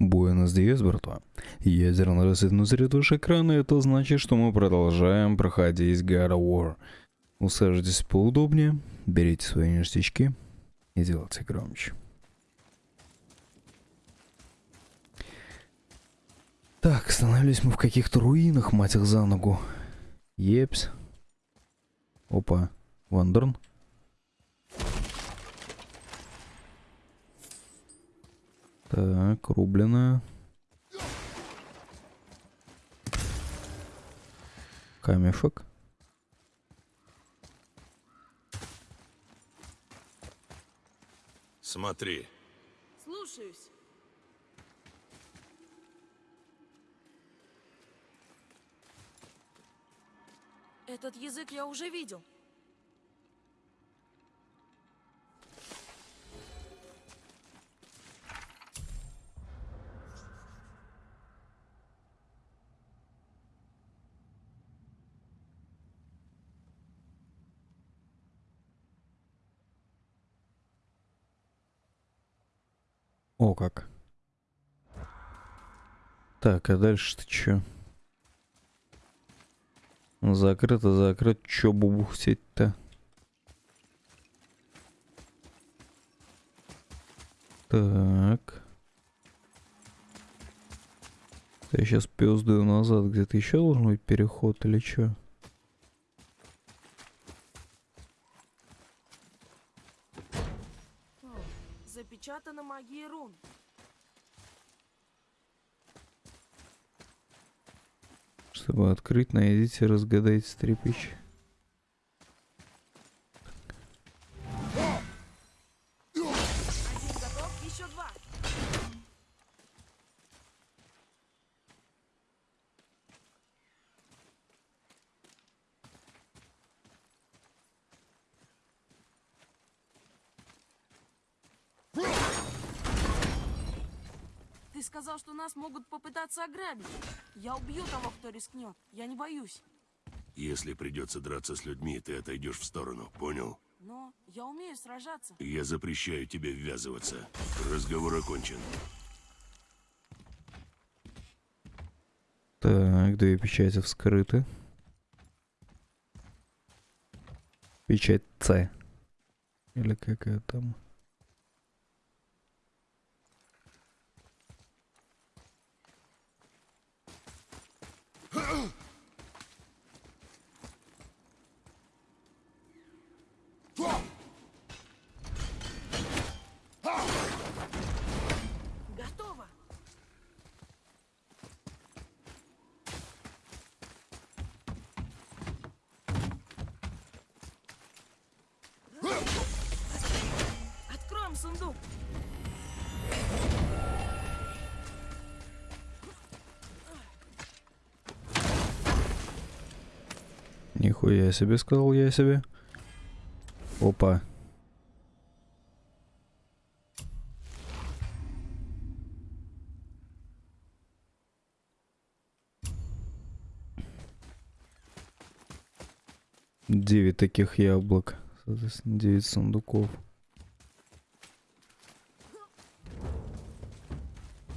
Buenos días, братва. Ядерный рассвет внутри души экрана, это значит, что мы продолжаем проходить God of War. Усаживайтесь поудобнее, берите свои ништячки и делайте громче. Так, остановились мы в каких-то руинах, мать их за ногу. Епс. Опа, Вандерн. Так, рубленая. Камешек. Смотри. Слушаюсь. Этот язык я уже видел. Так, а дальше-то чё? Закрыто, закрыто. Чё бубухтеть-то? Так. Я сейчас пёздаю назад. Где-то еще должен быть переход или чё? О, запечатана магией рун. Чтобы открыть, найдите, разгадайте стрипич. Один готов, еще два. Ты сказал, что нас могут попытаться ограбить. Я убью того, кто рискнет. Я не боюсь. Если придется драться с людьми, ты отойдешь в сторону, понял? Но я умею сражаться. Я запрещаю тебе ввязываться. Разговор окончен. Так, две печати вскрыты. Печать С. Или какая там. Нихуя себе, сказал я себе. Опа. Девять таких яблок. Соответственно, девять сундуков.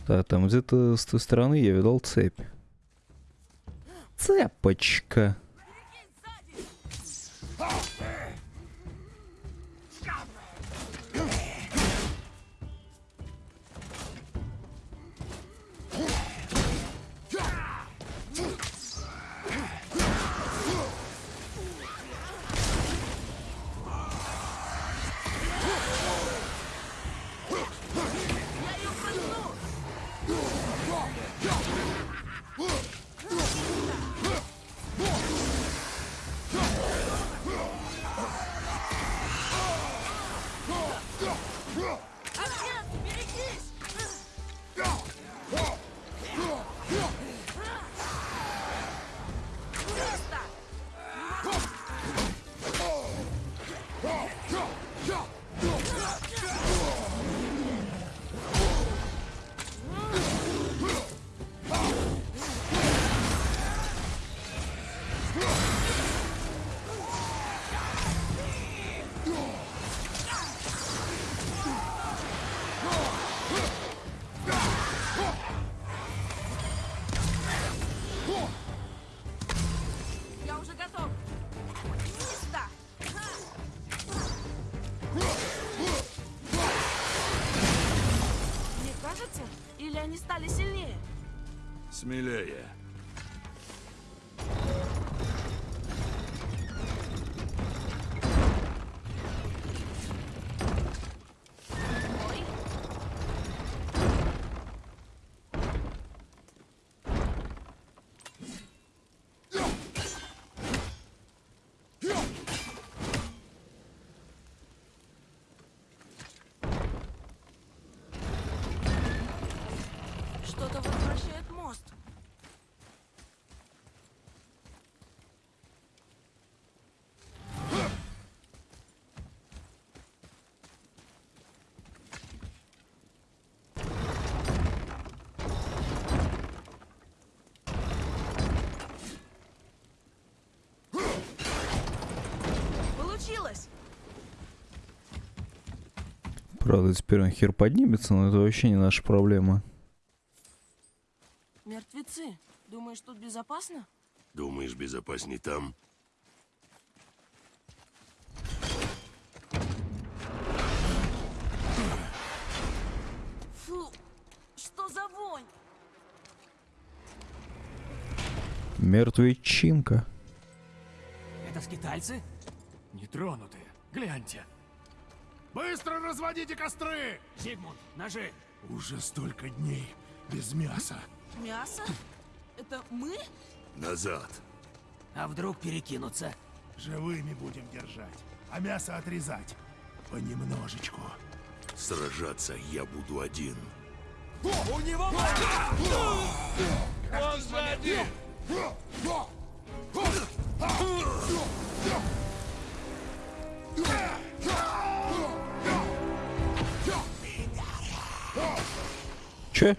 Да, там где-то с той стороны я видал цепь. Цепочка. Они стали сильнее? Смелее. Ой, что-то возвращает мост. Получилось! Правда, теперь он хер поднимется, но это вообще не наша проблема. Мертвецы. Думаешь, тут безопасно? Думаешь, безопасней там? Фу, что за вонь? Мертвечинка. Это скитальцы? Нетронутые. Гляньте. Быстро разводите костры! Зигмунд, ножи. Уже столько дней без мяса. Мясо? Это мы? Назад. А вдруг перекинуться? Живыми будем держать, а мясо отрезать. Понемножечку. Сражаться я буду один. У него Он сзади! Че?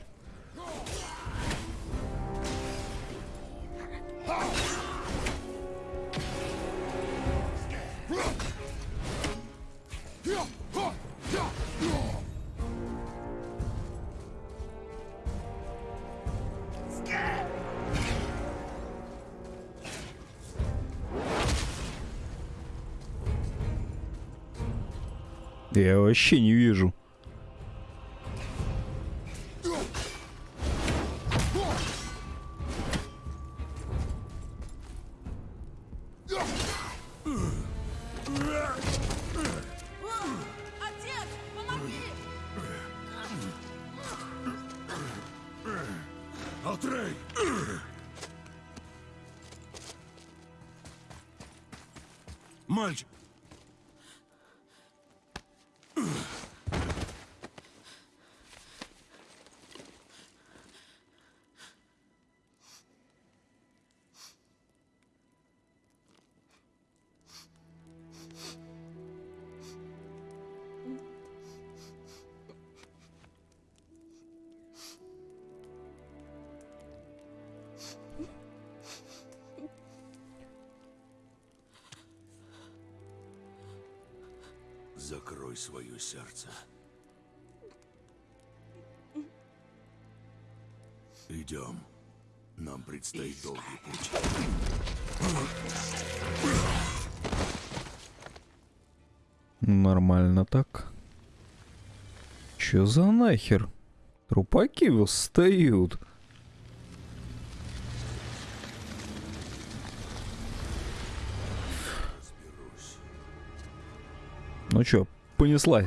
Я вообще не вижу. Закрой свое сердце. Идем. Нам предстоит долгий путь. Нормально так. Чё за нахер? Трупаки восстают. Ну чё, понесла.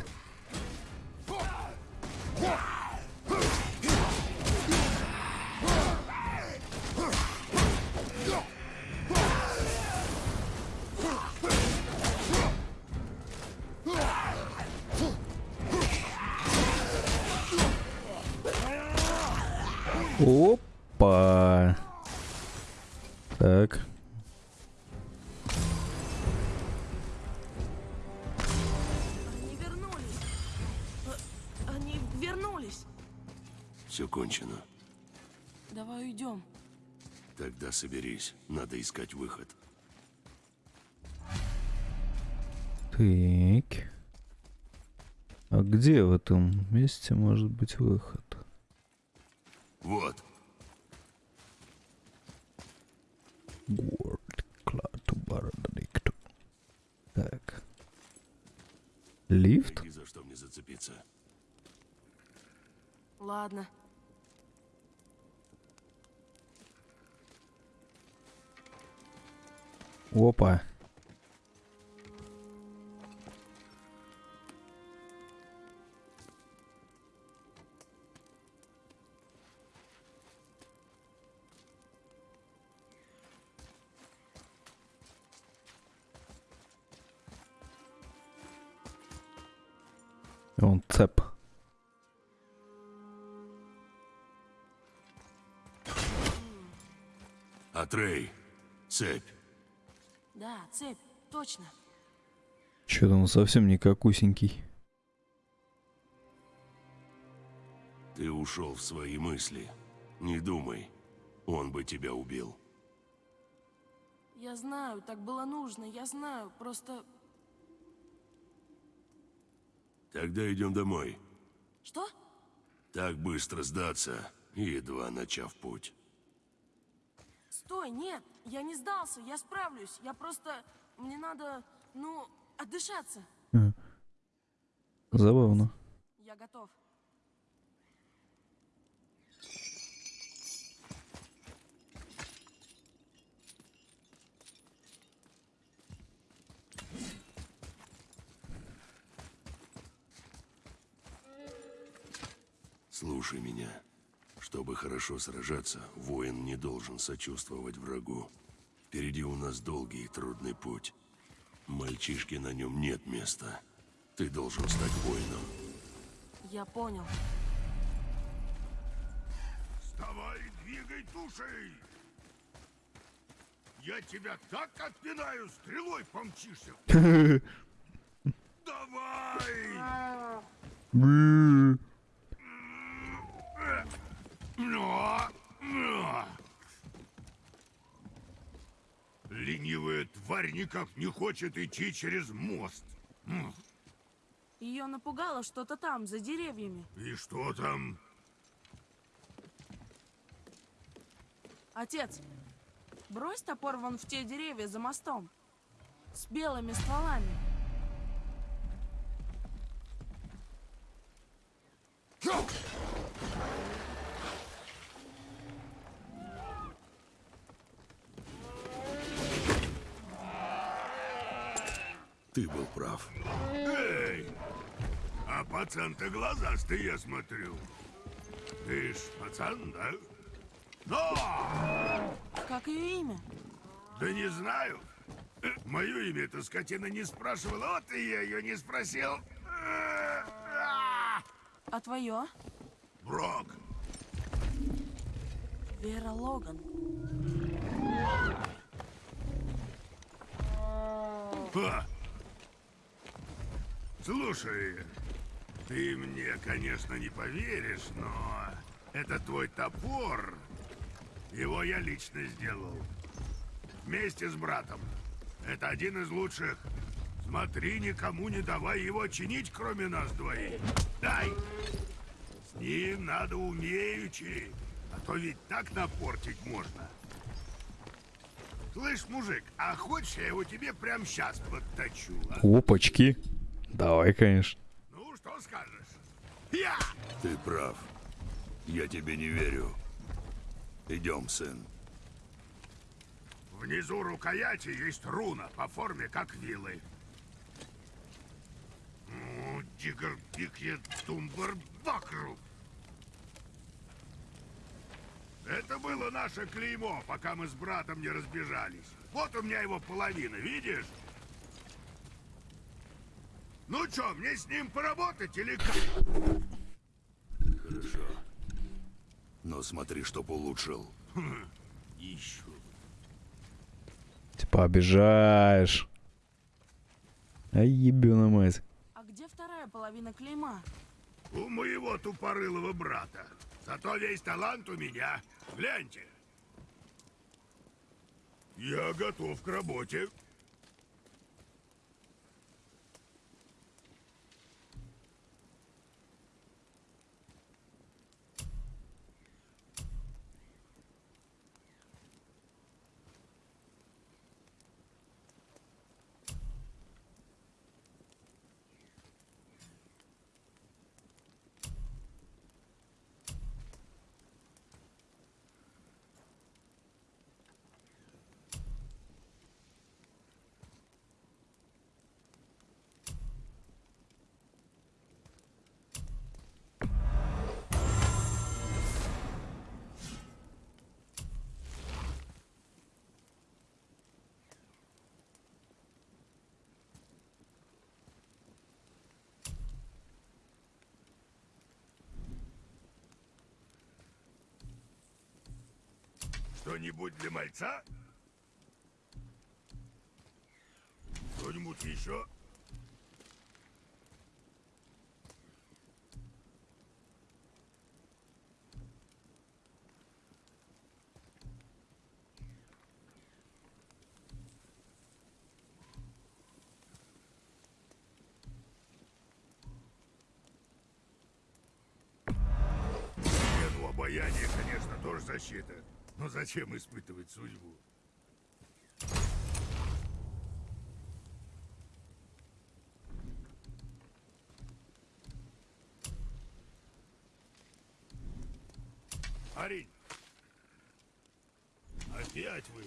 Опа. Тогда соберись. Надо искать выход. Так. А где в этом месте может быть выход? Вот. Город Клату Барададикту. Так. Лифт? Найди, за что мне зацепиться. Ладно. Опа. Он цеп. Атрей, цепь. Цепь, точно. Чё-то он совсем не какусенький. Ты ушел в свои мысли. Не думай, он бы тебя убил. Я знаю, так было нужно, я знаю, просто... Тогда идем домой. Что? Так быстро сдаться, едва начав путь. Стой, нет, я не сдался, я справлюсь. Я просто... Мне надо, ну, отдышаться. Забавно. Я готов. Слушай меня. Чтобы хорошо сражаться, воин не должен сочувствовать врагу. Впереди у нас долгий и трудный путь. Мальчишке на нем нет места. Ты должен стать воином. Я понял. Вставай, двигай тушей! Я тебя так отпинаю, стрелой помчишься! Давай! Ленивая тварь никак не хочет идти через мост. Ее напугало что-то там, за деревьями. И что там? Отец, брось топор вон в те деревья за мостом. С белыми стволами. Ты был прав. Эй! А пацан-то глазастый, я смотрю. Ты ж пацан, да? Но! Как ее имя? Да не знаю. Мое имя эта скотина не спрашивала, вот и я ее не спросил. А твое? Брок, Вера Логан. Ха. Слушай, ты мне, конечно, не поверишь, но это твой топор. Его я лично сделал. Вместе с братом. Это один из лучших. Смотри, никому не давай его чинить, кроме нас двоих. Дай! С ним надо умеючи, а то ведь так напортить можно. Слышь, мужик, а хочешь я его тебе прямо сейчас подточу, а? Опачки. Давай, конечно. Ну, что скажешь? Я! Ты прав. Я тебе не верю. Идем, сын. Внизу рукояти есть руна по форме, как вилы. Ну, Дигар Бикье Тумбар Бакру. Это было наше клеймо, пока мы с братом не разбежались. Вот у меня его половина, видишь? Ну чё, мне с ним поработать или как? Хорошо. Но смотри, чтоб улучшил. Еще. Типа обижаешь. Ай, ебёна мать. А где вторая половина клейма? У моего тупорылого брата. Зато весь талант у меня. Гляньте. Я готов к работе. Что-нибудь для мальца? Что-нибудь еще? Обаяния, конечно, тоже защита. Но зачем испытывать судьбу? Парень! Опять вы?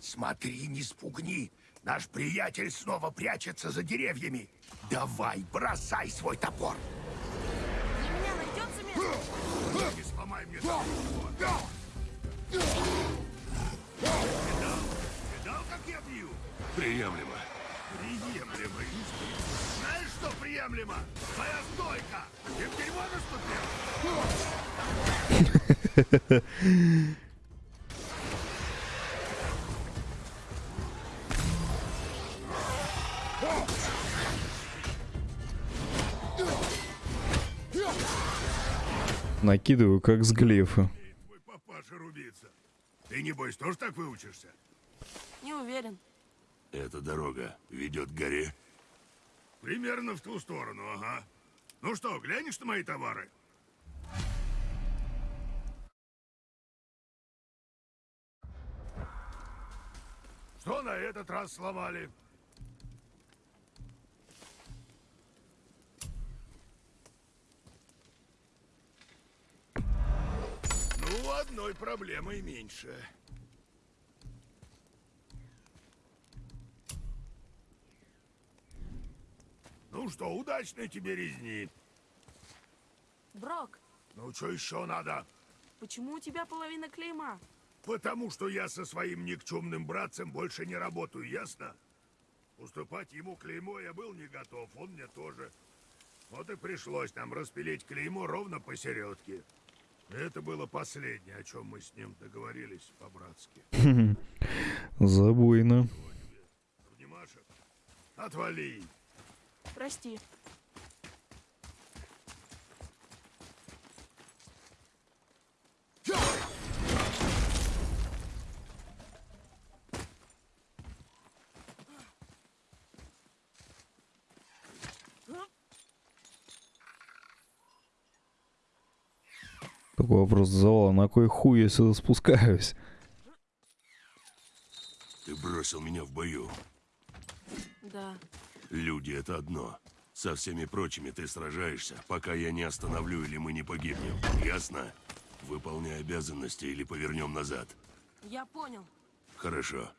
Смотри, не спугни. Наш приятель снова прячется за деревьями. Давай, бросай свой топор. Сломай мне топор. Видал? Видал, как я бью? Приемлемо. Приемлемо. Знаешь, что приемлемо? Твоя стойка. Ты в дерьмо наступил? Накидываю, как с глефа. Твой папаша рубится. Ты, небось, тоже так выучишься? Не уверен. Эта дорога ведет к горе. Примерно в ту сторону, ага. Ну что, глянешь на мои товары? Что на этот раз сломали? Ну, одной проблемой меньше. Ну что, удачной тебе резни. Брок, Ну, что еще надо? почему у тебя половина клейма? Потому что я со своим никчемным братцем больше не работаю, ясно? Уступать ему клеймо я был не готов, он мне тоже. Вот и пришлось нам распилить клеймо ровно посередке. Это было последнее, о чем мы с ним договорились по-братски. Забойно. Внимашек, отвали. Прости. Такой вопрос завала, на кой хуй я сюда спускаюсь? Ты бросил меня в бою. Да. Люди — это одно. Со всеми прочими ты сражаешься, пока я не остановлю или мы не погибнем. Ясно? Выполняй обязанности или повернем назад. Я понял. Хорошо.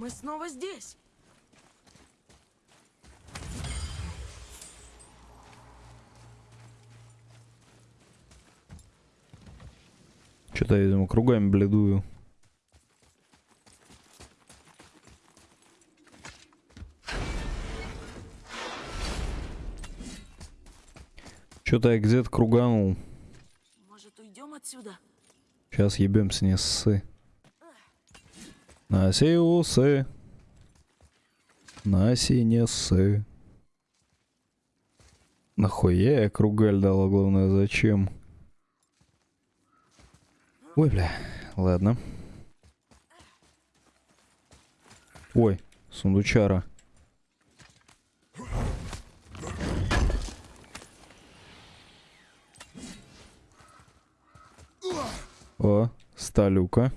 Мы снова здесь! Что-то я, видимо, кругами бледую. Что-то я где-то круганул. Может, уйдем отсюда? Сейчас ебемся, не ссы. Наси усы. Наси не ссы. Нахуя я кругаль дала, главное, зачем? Ой, бля, ладно. Ой, сундучара. О, сталюка.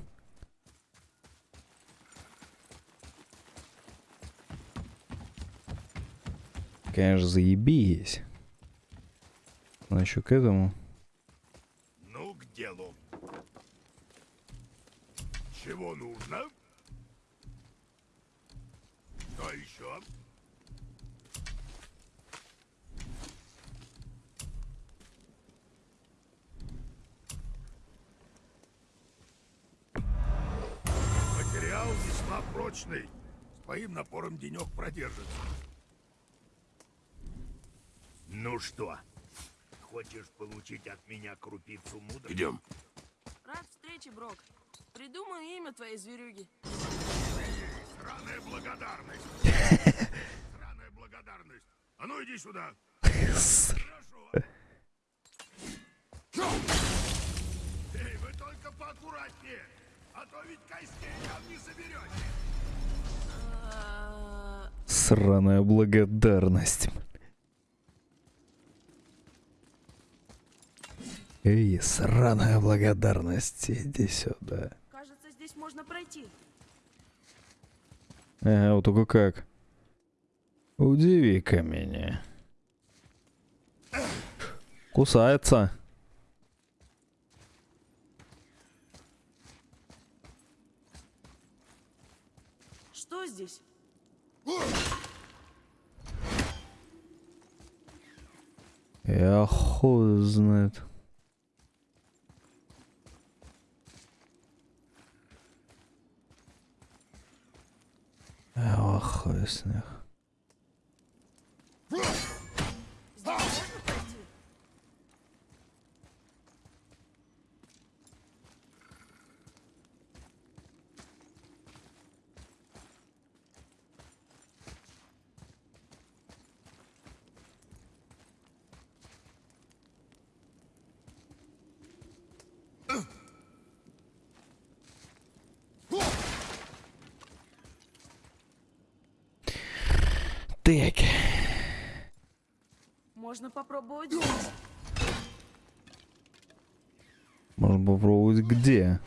Конечно, заебись. Но еще к этому. Ну, к делу. Чего нужно? Что еще? Материал весьма прочный. твоим напором денек продержится. Ну что, хочешь получить от меня крупицу мудрости? Идем. Рад встрече, Брок. Придумаю имя твоей зверюги. Сраная благодарность. Сраная благодарность. А ну иди сюда. Хорошо. Эй, вы только поаккуратнее, а то ведь костей там не соберете. Сраная благодарность. Эй, сраная благодарность, иди сюда. Кажется, здесь можно пройти. Ага, вот только как. Удиви-ка меня. Кусается. Что здесь? Я хуй знает. Я хуй с них. Здесь можно пройти? Так. Можно попробовать здесь. Можно попробовать где?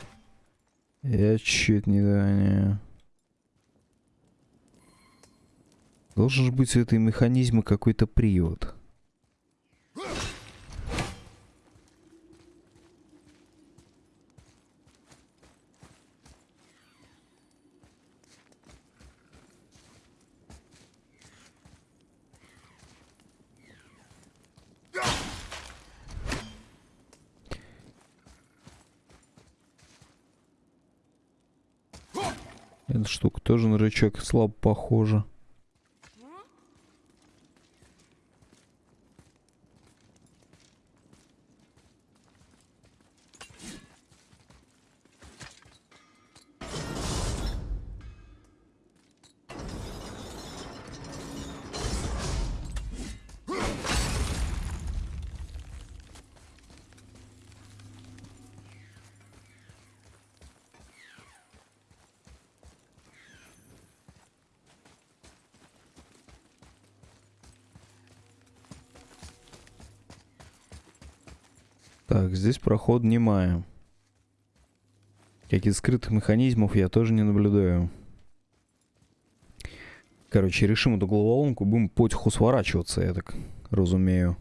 Я чуть не догоняю. Должен же быть у этой механизма какой-то привод. Эта штука тоже на рычаг слабо похожа. Так, здесь проход немая. Каких скрытых механизмов я тоже не наблюдаю. Короче, решим эту головоломку, будем потиху сворачиваться, я так разумею.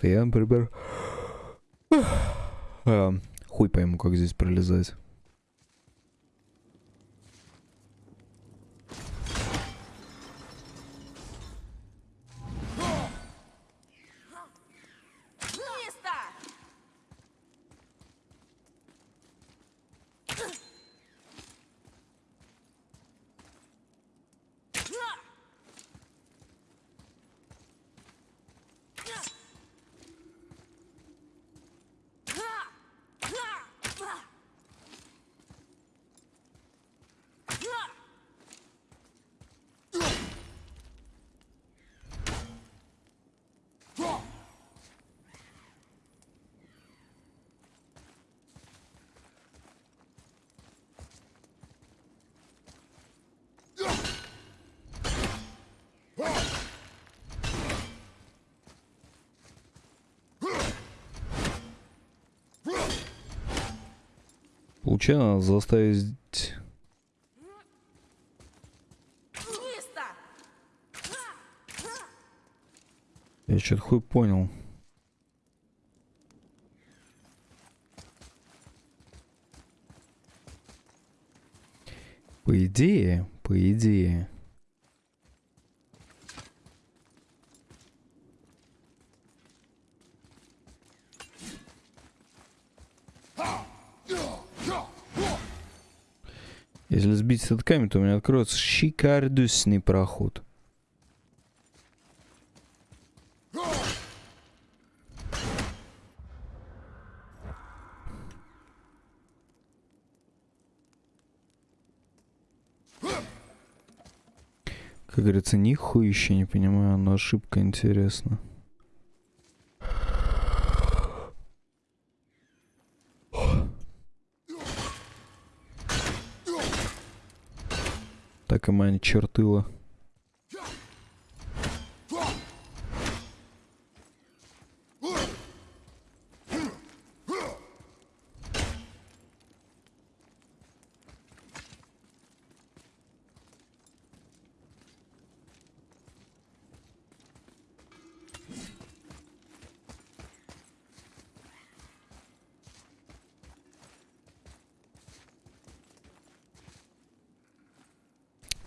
Я, например... а, хуй пойму, как здесь пролезать. Получается, надо заставить... Я что-то хуй понял. По идее, по идее. Если сбить этот камень, то у меня откроется шикардусный проход. Как говорится, нихуя еще не понимаю, но ошибка интересна. Мань чертыла.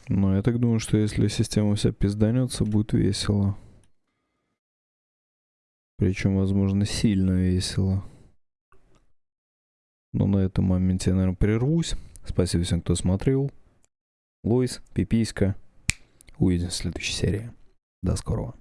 Но я так думаю, что если система вся пизданется, будет весело. Причем, возможно, сильно весело. Но на этом моменте я, наверное, прервусь. Спасибо всем, кто смотрел. Лойс, Пиписька. Увидимся в следующей серии. До скорого.